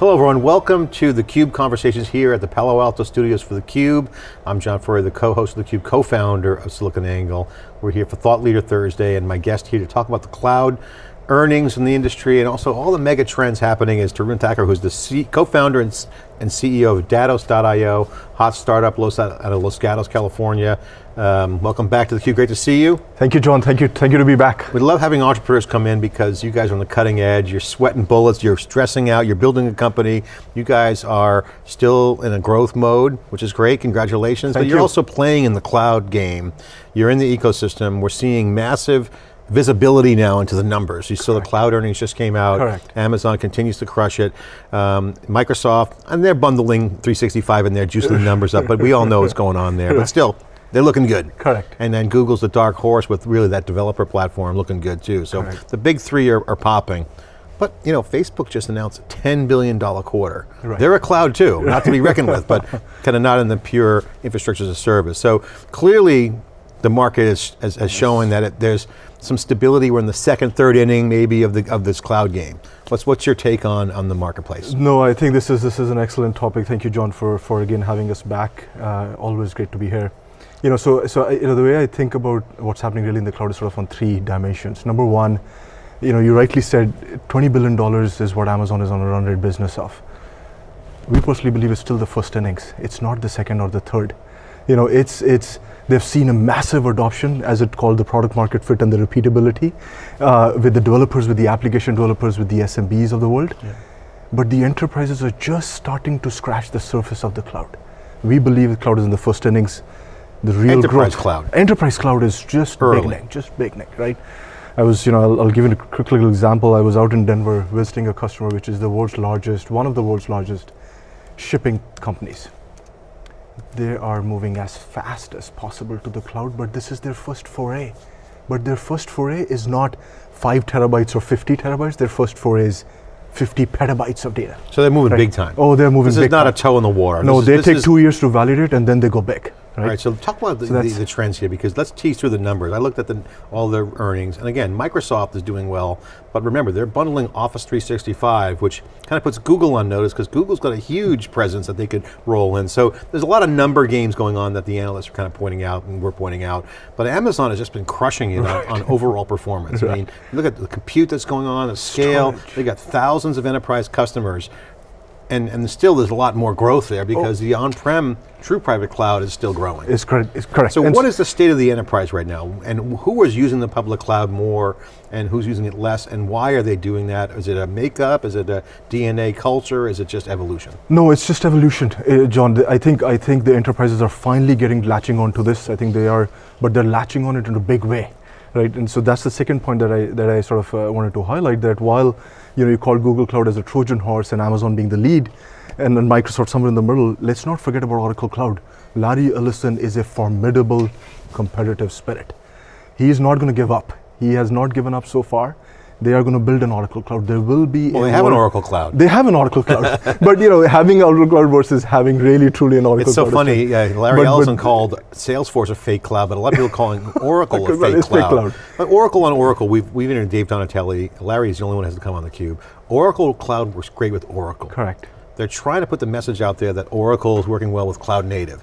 Hello everyone, welcome to the CUBE Conversations here at the Palo Alto Studios for the Cube. I'm John Furrier, the co-host of the Cube, co-founder of SiliconANGLE. We're here for Thought Leader Thursday and my guest here to talk about the cloud, earnings in the industry and also all the mega trends happening is Tarun Thakur, who's the co-founder and, and, CEO of Datos.io, hot startup out of Los Gatos, California. Um, welcome back to theCUBE, great to see you. Thank you, John, thank you, thank you to be back. We love having entrepreneurs come in because you guys are on the cutting edge, you're sweating bullets, you're stressing out, you're building a company, you guys are still in a growth mode, which is great, congratulations, thank but you're you. also playing in the cloud game. You're in the ecosystem, we're seeing massive visibility now into the numbers. You saw the cloud earnings just came out. Correct. Amazon continues to crush it. Um, Microsoft, and they're bundling 365 in there, juicing the numbers up, but we all know what's going on there. But still, they're looking good. Correct. And then Google's the dark horse with really that developer platform looking good too. So Correct. the big three are, are popping. But you know, Facebook just announced a $10 billion quarter. Right. They're a cloud too, not to be reckoned with, but kind of not in the pure infrastructure as a service. So clearly, the market is, is, is showing that it, there's some stability. We're in the second, third inning maybe of, the, of this cloud game. What's, what's your take on, on the marketplace? No, I think this is, this is an excellent topic. Thank you, John, for, for again having us back. Uh, always great to be here. You know, so, so you know, the way I think about what's happening really in the cloud is sort of on three dimensions. Number one, you know, you rightly said $20 billion is what Amazon is on a run rate business of. We personally believe it's still the first innings. It's not the second or the third. You know, it's, it's, they've seen a massive adoption, as it called the product market fit and the repeatability, uh, with the developers, with the application developers, with the SMBs of the world. Yeah. But the enterprises are just starting to scratch the surface of the cloud. We believe the cloud is in the first innings. The real enterprise growth. cloud. Enterprise cloud is just Early. beginning, just beginning, right? I was, you know, I'll, I'll give you a quick little example. I was out in Denver visiting a customer, which is the world's largest, one of the world's largest shipping companies they are moving as fast as possible to the cloud, but this is their first foray. But their first foray is not five terabytes or 50 terabytes, their first foray is 50 petabytes of data. So they're moving right. big time. Oh, they're moving this big is not time. a toe in the water. No, this they is, take two years to validate and then they go big. Right? All right, so talk about the, so the, the, trends here because let's tease through the numbers. I looked at the, all their earnings, and again, Microsoft is doing well, but remember, they're bundling Office 365, which kind of puts Google on notice because Google's got a huge presence that they could roll in. So there's a lot of number games going on that the analysts are kind of pointing out and we're pointing out, but Amazon has just been crushing it right. on, on, overall performance. Right. I mean, look at the compute that's going on, the scale, Storage. they got thousands of enterprise customers and, and still there's a lot more growth there because oh. the on-prem true private cloud is still growing. It's correct, it's correct. So and what is the state of the enterprise right now? And who is using the public cloud more and who's using it less and why are they doing that? Is it a makeup, is it a DNA culture, is it just evolution? No, it's just evolution, uh, John. I think, I think the enterprises are finally getting latching onto this. I think they are, but they're latching on it in a big way. Right, and so that's the second point that I that I sort of uh, wanted to highlight. That while you know you call Google Cloud as a Trojan horse and Amazon being the lead, and then Microsoft somewhere in the middle, let's not forget about Oracle Cloud. Larry Ellison is a formidable competitive spirit. He is not going to give up. He has not given up so far. They are going to build an Oracle Cloud. There will be. Well, they have an Oracle Cloud. They have an Oracle Cloud, but you know, having Oracle Cloud versus having really truly an Oracle. It's so cloud funny. Yeah, Larry but, Ellison but, called Salesforce a fake cloud, but a lot of people calling Oracle a fake cloud. fake cloud. But Oracle on Oracle, we've we've interviewed Dave Donatelli. Larry is the only one who has to come on the cube. Oracle Cloud works great with Oracle. Correct. They're trying to put the message out there that Oracle is working well with cloud native.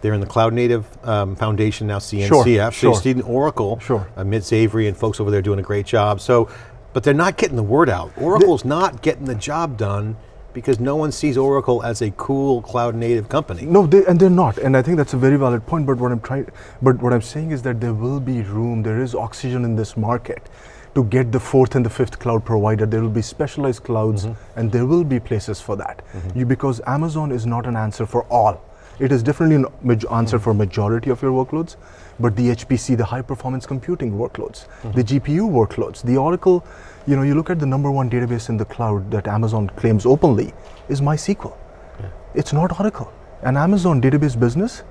They're in the Cloud Native um, Foundation now, CNCF. Sure, so sure. you see Oracle, sure. uh, Mitz Avery and folks over there doing a great job. So, but they're not getting the word out. Oracle's the, not getting the job done because no one sees Oracle as a cool cloud native company. No, they, and they're not. And I think that's a very valid point. But what I'm trying, but what I'm saying is that there will be room. There is oxygen in this market to get the fourth and the fifth cloud provider. There will be specialized clouds, mm-hmm. and there will be places for that. Mm-hmm. You, because Amazon is not an answer for all. It is definitely an answer mm-hmm. for majority of your workloads, but the HPC, the high performance computing workloads, the GPU workloads, the Oracle, you know, you look at the number one database in the cloud that Amazon claims openly is MySQL. Yeah. It's not Oracle. An Amazon database business,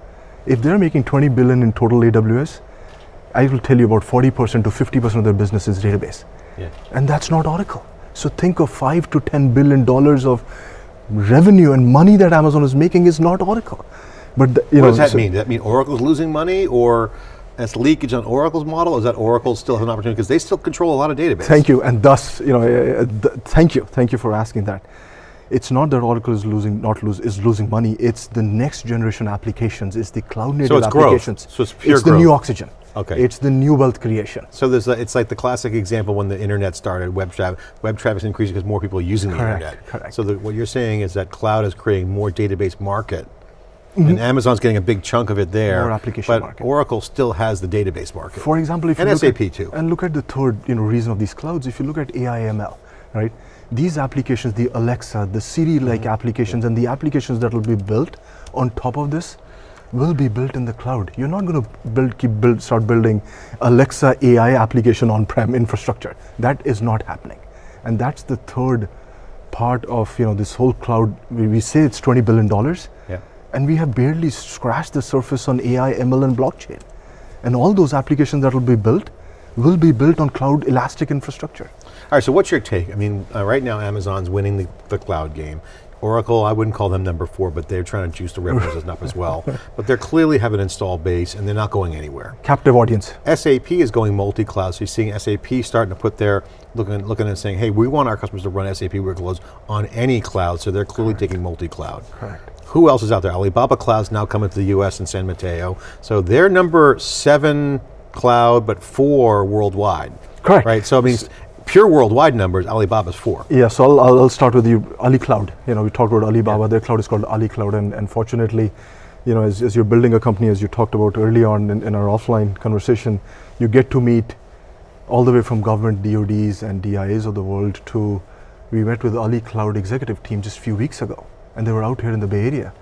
if they're making 20 billion in total AWS, I will tell you about 40% to 50% of their business is database. Yeah. And that's not Oracle. So think of five to 10 billion dollars of revenue and money that Amazon is making is not Oracle. But the, you what know, does that so mean? Does that mean Oracle's losing money or that's leakage on Oracle's model? Is that Oracle still has an opportunity? Because they still control a lot of database. Thank you, and thus, you know, uh, th thank you, thank you for asking that. it's not that Oracle is losing, not lose, is losing money. It's the next generation applications. It's the cloud native so it's growth. applications. So it's pure It's growth. the new oxygen. Okay. It's the new wealth creation. So there's a, it's like the classic example when the internet started, web traffic. Web traffic is increasing because more people are using the Correct, internet. correct. So the, what you're saying is that cloud is creating more database market, and Amazon's getting a big chunk of it there. More application but market. Oracle still has the database market. For example, if And you look SAP at, too. and look at the third, you know, reason of these clouds. If you look at AI/ML, right? These applications, the Alexa, the Siri-like Mm-hmm. applications, and the applications that will be built on top of this, will be built in the cloud. You're not going to build, keep build, start building Alexa AI application on-prem infrastructure. That is not happening, and that's the third part of you know this whole cloud. We, say it's 20 billion dollars. Yeah. And we have barely scratched the surface on AI, ML, and blockchain. And all those applications that will be built will be built on cloud elastic infrastructure. All right, so what's your take? I mean, uh, right now Amazon's winning the, the cloud game. Oracle, I wouldn't call them number four, but they're trying to juice the revenues up as well. But they clearly have an install base and they're not going anywhere. Captive audience. SAP is going multi-cloud, so you're seeing SAP starting to put their, looking, looking and saying, hey, we want our customers to run SAP workloads on any cloud, so they're clearly taking multi-cloud. Correct. Who else is out there? Alibaba Cloud's now coming to the US in San Mateo. So they're number seven cloud, but four worldwide. Correct. Right, so I mean, pure worldwide numbers, Alibaba's four. Yeah, so I'll, I'll, start with you, Ali Cloud. You know, we talked about Alibaba, their cloud is called Ali Cloud, and, and fortunately, you know, as, as you're building a company, as you talked about early on in, in our offline conversation, you get to meet all the way from government DODs and DIAs of the world to, we met with Ali Cloud executive team just a few weeks ago, and they were out here in the Bay Area.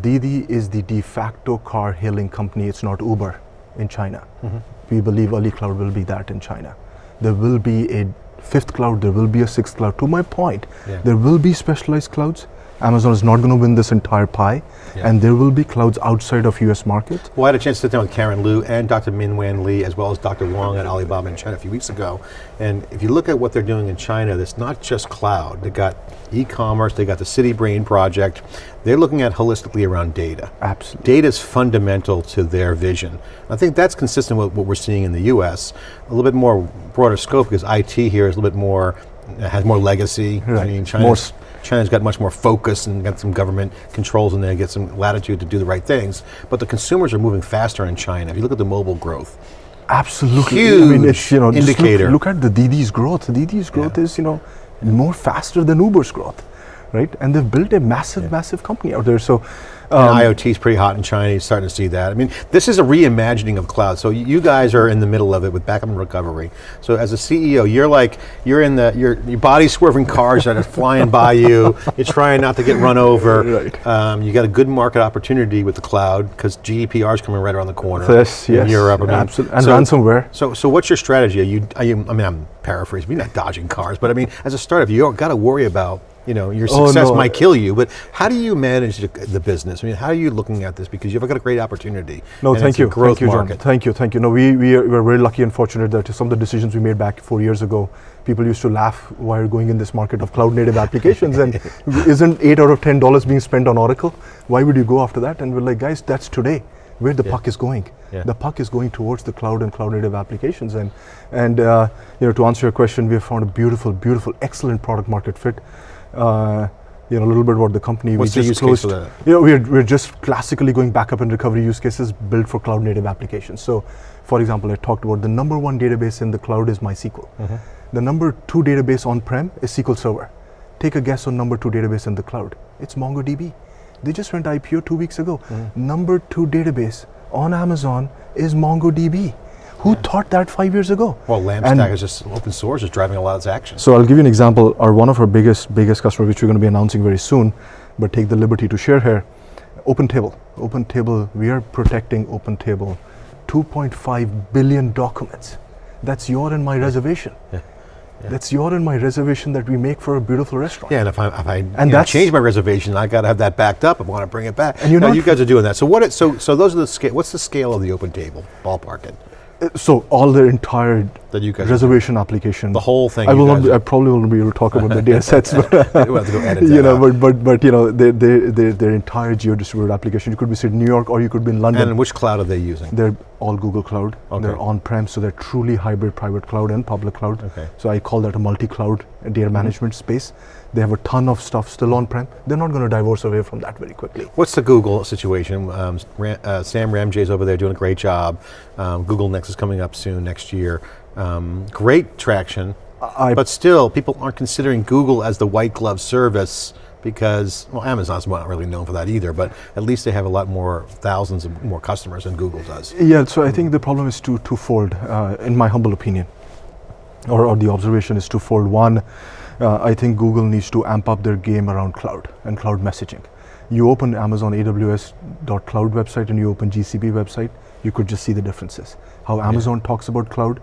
Didi is the de facto car hailing company, it's not Uber in China. Mm-hmm. We believe Ali Cloud will be that in China. There will be a fifth cloud, there will be a sixth cloud. To my point, Yeah. there will be specialized clouds. Amazon is not going to win this entire pie, Yeah. and there will be clouds outside of US market. Well, I had a chance to sit down with Karen Liu and Dr. Min Wanli, as well as Dr. Wang at Alibaba in China a few weeks ago. And if you look at what they're doing in China, it's not just cloud. They got e-commerce, they got the City Brain project. They're looking at holistically around data. Absolutely. Data is fundamental to their vision. I think that's consistent with what we're seeing in the U.S. A little bit more broader scope because IT here is a little bit more has more legacy. I Right. mean, More China's, s- China's got much more focus and got some government controls in there, get some latitude to do the right things. But the consumers are moving faster in China. If you look at the mobile growth, Absolutely. I mean, it's, Huge you know, just look- indicator. Look, at the Didi's growth. Didi's growth Yeah. is, you know, more faster than Uber's growth, right? And they've built a massive, massive company out there. So, um, IoT is pretty hot in China. You're starting to see that. I mean, this is a reimagining of cloud. So you guys are in the middle of it with backup and recovery. So as a CEO, you're like you're in the your your body swerving cars that are flying by you. You're trying not to get run over. Right. Um, you got a good market opportunity with the cloud because GDPR is coming right around the corner. Yes, in yes, Europe. I mean, absolutely. And so- ransomware. So, so what's your strategy? Are you, are you, I mean, I'm paraphrasing, you're not dodging cars, but I mean, as a startup, you got to worry about, you know, your Oh, success no. might kill you, but how do you manage the, the business? I mean, how are you looking at this? Because you've got a great opportunity. No, thank you, growth thank you, John. market. Thank you, thank you. No, we we are, we're very lucky and fortunate that some of the decisions we made back four years ago, people used to laugh while going in this market of cloud native applications, and isn't eight out of ten dollars being spent on Oracle? Why would you go after that? And we're like, guys, that's today. Where the Yeah. puck is going. Yeah. The puck is going towards the cloud and cloud native applications, and and uh, you know to answer your question, we have found a beautiful, beautiful, excellent product market fit. Uh, you know a little bit about the company. What's we the just closed. You know, we're, we're just classically going backup and recovery use cases built for cloud native applications. So, for example, I talked about the number one database in the cloud is MySQL. Mm-hmm. The number two database on prem is SQL Server. Take a guess on number two database in the cloud. It's MongoDB. They just went IPO two weeks ago. Mm-hmm. Number two database on Amazon is MongoDB. Who thought that five years ago? Well, LAMP And- stack is just open source, is driving a lot of its action. So I'll give you an example. Our one of our biggest biggest customer, which we're going to be announcing very soon, but take the liberty to share here. OpenTable. OpenTable. We are protecting OpenTable. 2.5 billion documents. That's your and my reservation. Yeah. Yeah. That's your and my reservation that we make for a beautiful restaurant. Yeah, and if I, if I you know, change my reservation, I got to have that backed up. I want to bring it back. And you're Now, you guys are doing that. So what? It, so so those are the scale. What's the scale of the OpenTable? Ballpark it. So all the entire That you guys reservation application. The whole thing I will not. Be, I probably won't be able to talk about the data sets, but We'll have to go edit you know, but but but you know, their their their their entire geo-distributed application. You could be sitting in New York or you could be in London. And which cloud are they using? They're all Google Cloud. Okay. They're on-prem, so they're truly hybrid private cloud and public cloud. Okay. So I call that a multi-cloud data management space. They have a ton of stuff still on-prem. They're not going to divorce away from that very quickly. What's the Google situation? Um, Ram, uh, Sam Ramji's over there doing a great job. Um, Google Next is coming up soon next year. Um, great traction, I- but still people aren't considering Google as the white glove service because, well Amazon's not really known for that either, but at least they have a lot more, thousands of more customers than Google does. Yeah, so I think the problem is two, twofold, uh, in my humble opinion, or, or the observation is twofold. One, uh, I think Google needs to amp up their game around cloud and cloud messaging. You open Amazon AWS.cloud website and you open GCP website, you could just see the differences. How Amazon talks about cloud,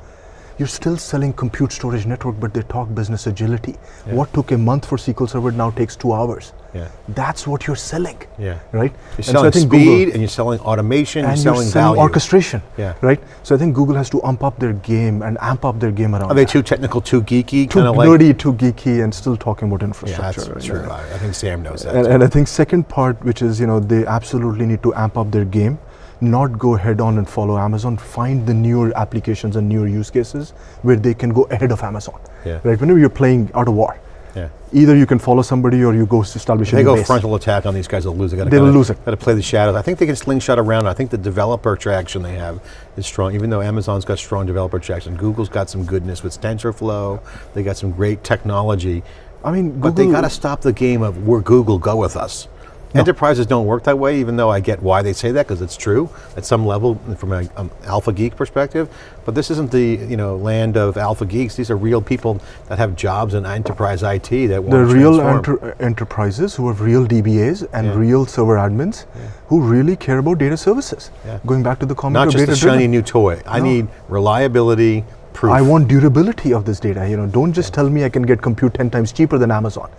you're still selling compute storage network, but they talk business agility. Yeah. What took a month for SQL Server now takes two hours. Yeah. That's what you're selling, Yeah. right? You're so selling I think speed Google- and you're selling automation, and you're you're selling selling value. orchestration. Yeah. Right. So I think Google has to amp up their game and amp up their game around. Are they that. too technical, too geeky? too Kinda like, nerdy, too geeky, and still talking about infrastructure. yeah, that's true. I think Sam knows that. And, and I think second part, which is you know they absolutely need to amp up their game, not go head on and follow Amazon. Find the newer applications and newer use cases where they can go ahead of Amazon. Yeah. Right. Whenever you're playing out of war, yeah. either you can follow somebody or you go establish a They go base. frontal attack on these guys, they'll lose. Gotta, They gotta- lose it. Got to play the shadows. I think they can slingshot around. I think the developer traction they have is strong. Even though Amazon's got strong developer traction, Google's got some goodness with TensorFlow. They got some great technology. I mean, But they got to stop the game of we're Google, go with us. Enterprises don't work that way, even though I get why they say that because it's true at some level from an um, alpha geek perspective. But this isn't the you know land of alpha geeks. These are real people that have jobs in enterprise IT that want the real enter- enterprises who have real DBAs and Yeah. real server admins who really care about data services. Yeah. Going back to the comment Not just a data shiny driven. new toy. I No. need reliability, proof. I want durability of this data. You know, don't just tell me I can get compute 10 times cheaper than Amazon.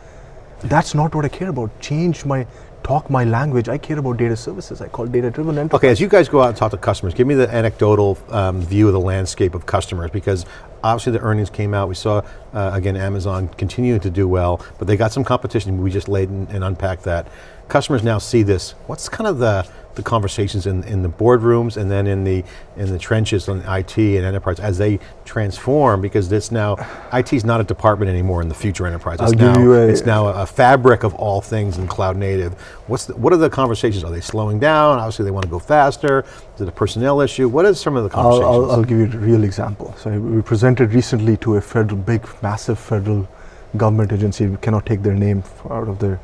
That's not what I care about. Change my talk my language. I care about data services. I call data driven enterprise. Okay, as you guys go out and talk to customers, give me the anecdotal um, view of the landscape of customers because obviously the earnings came out. We saw, uh, again, Amazon continuing to do well, but they got some competition. We just laid and, and unpacked that. Customers now see this. What's kind of the, the conversations in, in the boardrooms and then in the in the trenches on IT and enterprise as they transform because this now, IT is not a department anymore in the future enterprise. It's I'll give now, you a- it's now a, a fabric of all things in cloud native. What's the, what are the conversations? Are they slowing down? Obviously they want to go faster. Is it a personnel issue? What is some of the I'll, conversations? I'll, I'll give you a real example. So we presented recently to a federal, big, massive federal government agency. We cannot take their name out of their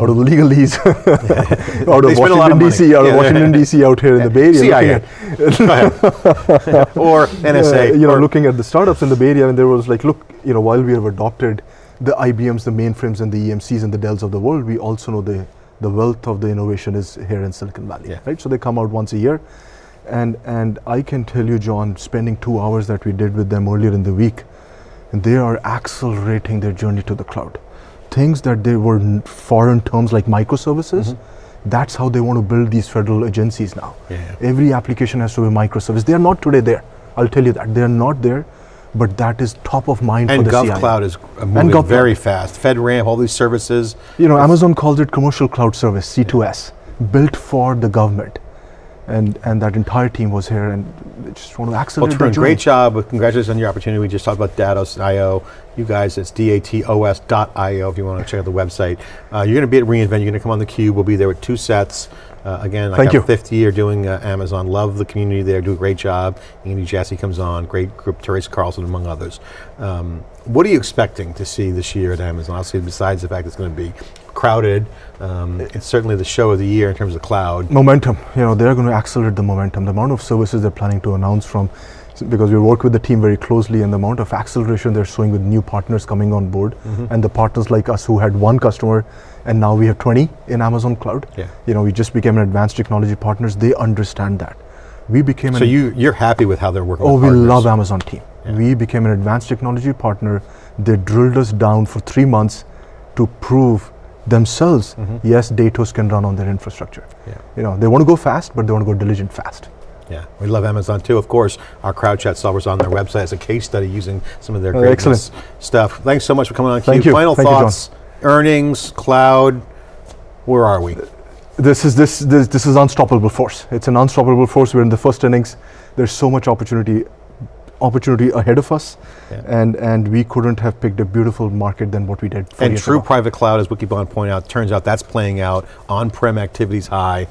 out of the legalese out of spend a lot of Washington. DC, out Yeah. of Washington DC, out here in the Bay Area. CIA. at- or NSA. uh, you know, or- looking at the startups in the Bay Area, and there was like, look, you know, while we have adopted the IBMs, the mainframes, and the EMCs and the Dells of the world, we also know the the wealth of the innovation is here in Silicon Valley, Yeah. right? So they come out once a year, and and I can tell you, John, spending two hours that we did with them earlier in the week, and they are accelerating their journey to the cloud. Things that they were foreign terms like microservices. Mm-hmm. That's how they want to build these federal agencies now. Yeah. Every application has to be microservice. They are not today there. I'll tell you that. They are not there, but that is top of mind and for the CIO. GovCloud is moving GovCloud. very fast. FedRAMP, all these services. You know, Amazon calls it commercial cloud service, C2S, built for the government. And, and that entire team was here and just want to Well, accelerate Tarun, their journey. great job. Congratulations on your opportunity. We just talked about Datos.io. You guys, it's datos.io if you want to check out the website. Uh, you're going to be at reInvent. You're going to come on the cube. We'll be there with two sets. Uh, again, like Thank our you. fifth year doing uh, Amazon. Love the community there. Do a great job. Andy Jassy comes on. Great group. Teresa Carlson, among others. Um, what are you expecting to see this year at Amazon? Obviously, besides the fact it's going to be crowded, um, it's certainly the show of the year in terms of cloud. momentum you know they're going to accelerate the momentum the amount of services they're planning to announce from because we work with the team very closely and the amount of acceleration they're showing with new partners coming on board Mm-hmm. and the partners like us who had one customer and now we have 20 in amazon cloud Yeah. you know we just became an advanced technology partners they understand that we became So you, you're happy with how they're working Oh, we love Amazon team. Yeah. We became an advanced technology partner. They drilled us down for three months to prove themselves, mm-hmm. yes, Datos can run on their infrastructure. Yeah. You know, they want to go fast, but they want to go diligent fast. Yeah, we love Amazon too. Of course, our crowd chat solver's on their website as a case study using some of their Oh, excellent. stuff. Thanks so much for coming on. Thank you. Final Thank you, thoughts, earnings, cloud. Where are we? this is this, this this is unstoppable force. It's an unstoppable force. We're in the first innings. There's so much opportunity opportunity ahead of us, Yeah. and and we couldn't have picked a beautiful market than what we did. And true ago. private cloud, as Wikibon pointed out, turns out that's playing out. On-prem activity's high.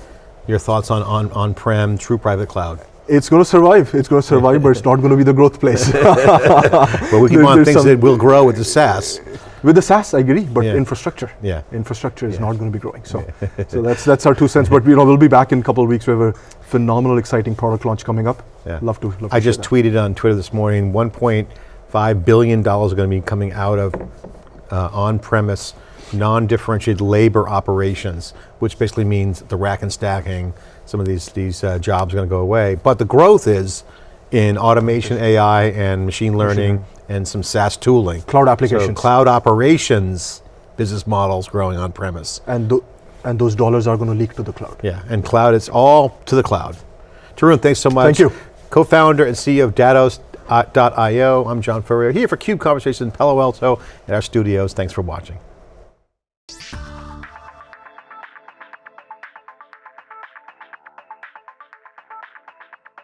Your thoughts on, on, on-prem, true private cloud? It's going to survive. It's going to survive, but it's not going to be the growth place. but Wikibon thinks it will grow with the SaaS. With the SaaS, I agree, but Yeah. infrastructure. Yeah. Infrastructure is not going to be growing. So, so that's that's our two cents. But you know, we'll be back in a couple of weeks. We have a phenomenal, exciting product launch coming up. Yeah. Love to. Love I share just tweeted on Twitter this morning, $1.5 billion are going to be coming out of uh, on-premise, non-differentiated labor operations, which basically means the rack and stacking, some of these, these uh, jobs are going to go away. But the growth is in automation, AI, and machine learning, and some SaaS tooling. Cloud So applications. cloud operations business models growing on-premise. and tho- and those dollars are going to leak to the cloud. Yeah, and cloud, it's all to the cloud. Tarun, thanks so much. Thank you. Co-founder and CEO of Datos.io. Uh, I'm John Furrier, here for CUBE Conversations in Palo Alto at our studios. Thanks for watching.